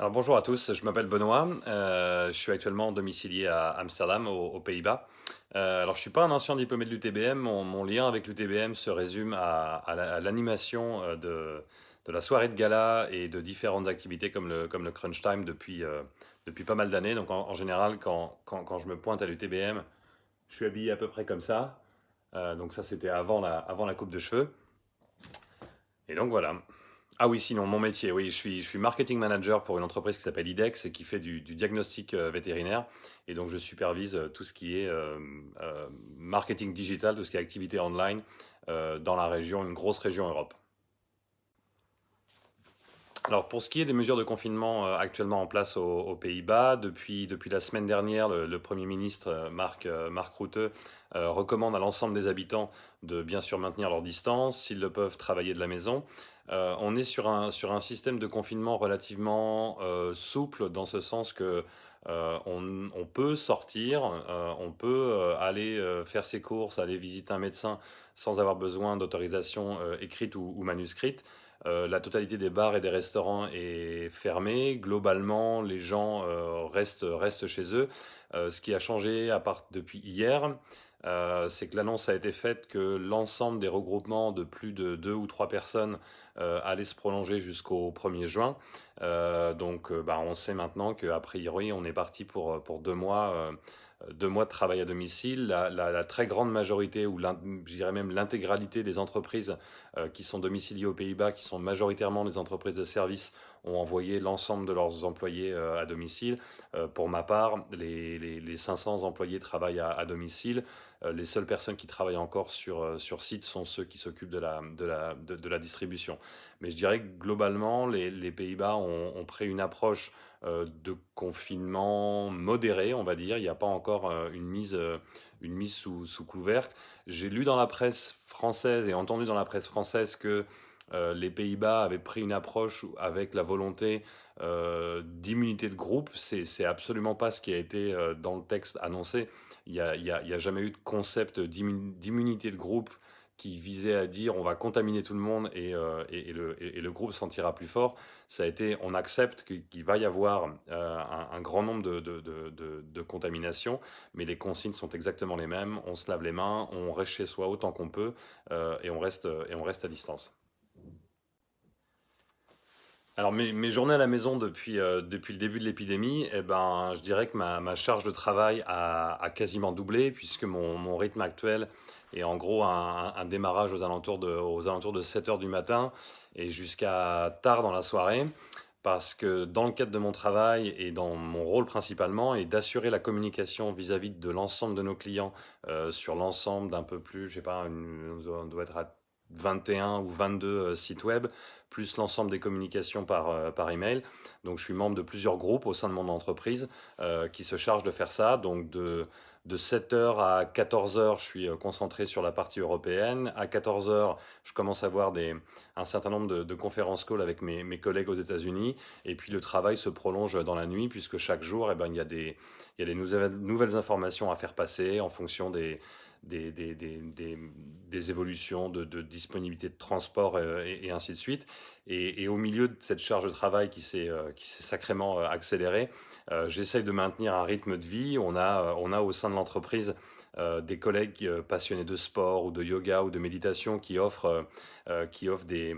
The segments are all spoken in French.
Alors bonjour à tous, je m'appelle Benoît, euh, je suis actuellement domicilié à Amsterdam, aux, Pays-Bas. Euh, alors je suis pas un ancien diplômé de l'UTBM, mon, lien avec l'UTBM se résume à, à la- à l'animation euh, de, la soirée de gala et de différentes activités comme le, comme Crunch Time depuis, pas mal d'années. Donc en, général, quand, je me pointe à l'UTBM, je suis habillé à peu près comme ça. Donc ça c'était avant la, avant la coupe de cheveux. Et donc voilà. Ah oui, sinon, mon métier, oui, je suis, je suis marketing manager pour une entreprise qui s'appelle IDEX et qui fait du, diagnostic euh, vétérinaire. Et donc, je supervise euh, tout ce qui est euh, marketing digital, tout ce qui est activité online dans la région, une grosse région Europe. Alors pour ce qui est des mesures de confinement euh, actuellement en place aux, Pays-Bas, depuis, depuis la semaine dernière, le, Premier ministre euh, Mark, euh, Mark Rutte recommande à l'ensemble des habitants de bien sûr maintenir leur distance, s'ils le peuvent travailler de la maison. On est sur un, sur un système de confinement relativement souple dans ce sens que on, peut sortir, on peut aller faire ses courses, aller visiter un médecin sans avoir besoin d'autorisation écrite ou manuscrite. Euh, la totalité des bars et des restaurants est fermée. Globalement, les gens euh, restent, restent chez eux. Euh, ce qui a changé à part depuis hier, c'est que l'annonce a été faite que l'ensemble des regroupements de plus de deux ou trois personnes allait se prolonger jusqu'au 1er juin. Euh, donc, euh, bah, on sait maintenant qu'a priori, on est parti pour, pour deux mois. euh, deux mois de travail à domicile, la, très grande majorité, ou je dirais même l'intégralité des entreprises euh, qui sont domiciliées aux Pays-Bas, qui sont majoritairement des entreprises de services, ont envoyé l'ensemble de leurs employés euh, à domicile. Euh, pour ma part, les, les- les 500 employés travaillent à, à domicile. Euh, les seules personnes qui travaillent encore sur, euh, sur site sont ceux qui s'occupent de la, de, la, de, la distribution. Mais je dirais que globalement, les, les Pays-Bas ont, pris une approche euh, de confinement modéré, on va dire. Il n'y a pas encore une mise, une mise sous, sous couvercle. J'ai lu dans la presse française et entendu dans la presse française que euh, les Pays-Bas avaient pris une approche avec la volonté euh, d'immunité de groupe. C'est, absolument pas ce qui a été euh, dans le texte annoncé. Il n'y a, jamais eu de concept d'immu- d'immunité de groupe qui visait à dire on va contaminer tout le monde et, le, groupe s'en tirera plus fort. Ça a été on accepte qu'il va y avoir un, grand nombre de, contaminations, mais les consignes sont exactement les mêmes. On se lave les mains, on reste chez soi autant qu'on peut et on reste à distance. Alors mes, journées à la maison depuis, euh, depuis le début de l'épidémie, eh ben, je dirais que ma, charge de travail a, quasiment doublé puisque mon, mon rythme actuel est en gros un, un démarrage aux alentours de, aux alentours de 7 heures du matin et jusqu'à tard dans la soirée parce que dans le cadre de mon travail et dans mon rôle principalement est d'assurer la communication vis-à-vis de l'ensemble de nos clients euh, sur l'ensemble d'un peu plus, je sais pas, une- on doit on doit être à 21 ou 22 euh, sites web plus l'ensemble des communications par, euh, par email. Donc je suis membre de plusieurs groupes au sein de mon entreprise euh, qui se chargent de faire ça. Donc de, de 7 heures à 14 heures, je suis euh, concentré sur la partie européenne. À 14 heures, je commence à avoir des, un certain nombre de, conférences calls avec mes, mes collègues aux États-Unis. Et puis le travail se prolonge dans la nuit puisque chaque jour, eh ben, il y a des, il y a des nouvelles, informations à faire passer en fonction des, des, des, des, des, évolutions de, de disponibilité de transport et ainsi de suite. Et, au milieu de cette charge de travail qui s'est euh, sacrément euh, accélérée, euh, j'essaye de maintenir un rythme de vie. On a, on a au sein de l'entreprise des collègues passionnés de sport ou de yoga ou de méditation qui offrent, qui offrent des,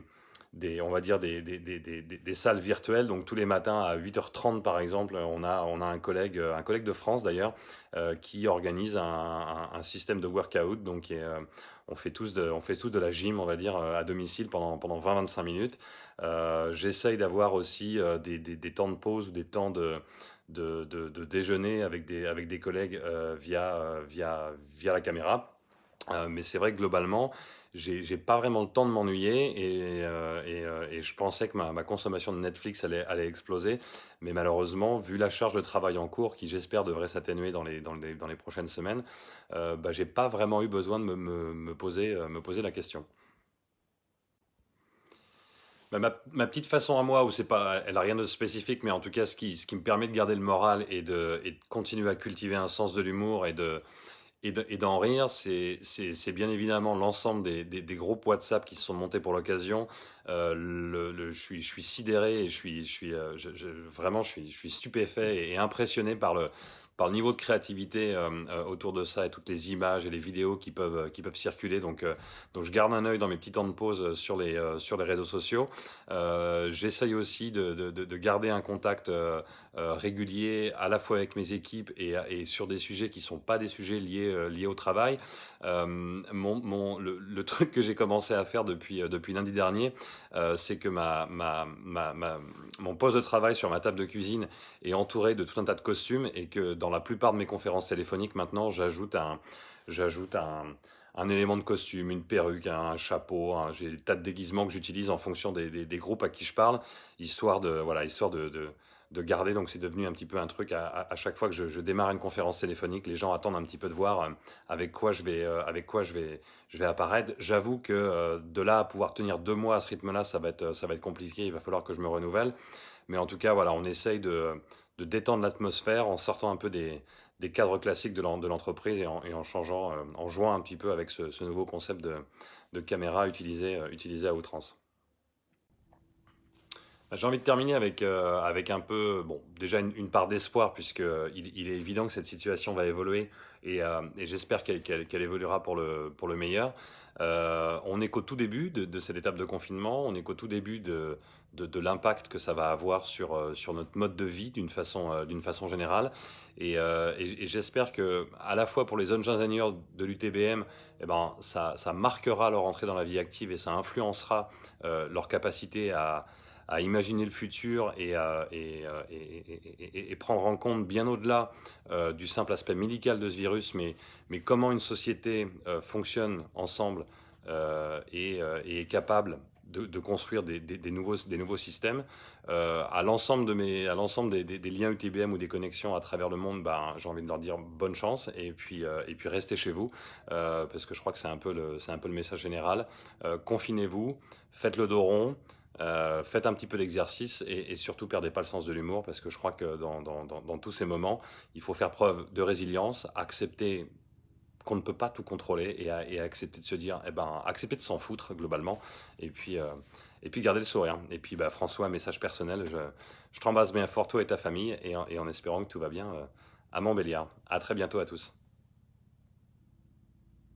des, on va dire des, des, des, des, salles virtuelles. Donc tous les matins à 8h30 par exemple, on a, on a un collègue, euh, un collègue de France d'ailleurs, euh, qui organise un, un, système de workout. Donc euh, on fait tous de, on fait tous de la gym, on va dire, à domicile pendant, pendant 20-25 minutes. J'essaye d'avoir aussi des, temps de pause ou des temps de, de, de, déjeuner avec des, avec des collègues via, via, via la caméra. Euh, mais c'est vrai que globalement, j'ai pas vraiment le temps de m'ennuyer et, euh, euh, je pensais que ma, ma consommation de Netflix allait, exploser. Mais malheureusement, vu la charge de travail en cours, qui j'espère devrait s'atténuer dans les, prochaines semaines, euh, bah, j'ai pas vraiment eu besoin de me, poser, la question. Bah, ma, petite façon à moi, où pas, elle a rien de spécifique, mais en tout cas, ce qui, me permet de garder le moral et de continuer à cultiver un sens de l'humour et de, Et de et d'en rire, c'est bien évidemment l'ensemble des des groupes WhatsApp qui se sont montés pour l'occasion. Le je suis sidéré et je suis je vraiment je suis stupéfait et impressionné par le par le niveau de créativité, hem, heu, autour de ça et toutes les images et les vidéos qui peuvent, qui peuvent circuler donc donc je garde un œil dans mes petits temps de pause, sur les, sur les réseaux sociaux. J'essaye aussi de de de de garder un contact, régulier à la fois avec mes équipes et et sur des sujets qui sont pas des sujets liés, liés au travail. Mon mon le truc que j'ai commencé à faire depuis, depuis lundi dernier, c'est que ma ma ma mon poste de travail sur ma table de cuisine est entouré de tout un tas de costumes et que dans la plupart de mes conférences téléphoniques maintenant, j'ajoute un élément de costume, une perruque, un chapeau, j'ai des tas de déguisements que j'utilise en fonction des groupes à qui je parle, histoire de garder donc c'est devenu un petit peu un truc à chaque fois que je démarre une conférence téléphonique, les gens attendent un petit peu de voir, heu, avec quoi quoi je vais apparaître. J'avoue que, heu, de là à pouvoir tenir 2 mois à ce rythme-là, ça va être, ça va être compliqué, il va falloir que je me renouvelle. Mais en tout cas, voilà, on essaye de de détendre l'atmosphère en sortant un peu des cadres classiques de l'en de l'entreprise et en changeant, heu, en jouant un petit peu avec ce nouveau concept de caméra utilisé, heu, utilisé à outrance. Bah, j'ai envie de terminer avec, heu, avec un peu, bon, déjà une part d'espoir puisqu'il il est évident que cette situation va évoluer et et j'espère qu'elle évoluera pour le pour le meilleur. On n'est qu'au tout début de cette étape de confinement, on n'est qu'au tout début de de l'impact que ça va avoir sur, sur notre mode de vie d'une façon, d'une façon générale et j'espère qu'à la fois pour les jeunes ingénieurs de l'UTBM et ben, ça ça marquera leur entrée dans la vie active et ça influencera, leur capacité à à imaginer le futur et à heu et et et prendre en compte bien au-delà, heu, du simple aspect médical de ce virus, mais mais comment une société, heu, fonctionne ensemble, et est capable de construire des des nouveaux des nouveaux systèmes. À l'ensemble de mes des des liens UTBM ou des connexions à travers le monde, ben, j'ai envie de leur dire bonne chance et puis, et puis restez chez vous, parce que je crois que c'est un peu le c'est un peu le message général. Confinez-vous, faites le dos rond, Heu, faites un petit peu d'exercice et surtout perdez pas le sens de l'humour parce que je crois que dans tous ces moments, il faut faire preuve de résilience, accepter qu'on ne peut pas tout contrôler et accepter de se dire eh ben, accepter de s'en foutre globalement et puis, heu et puis garder le sourire et puis, bah, François, message personnel, je je t'embrasse bien fort toi et ta famille et en espérant que tout va bien, heu, à Montbéliard. À très bientôt à tous.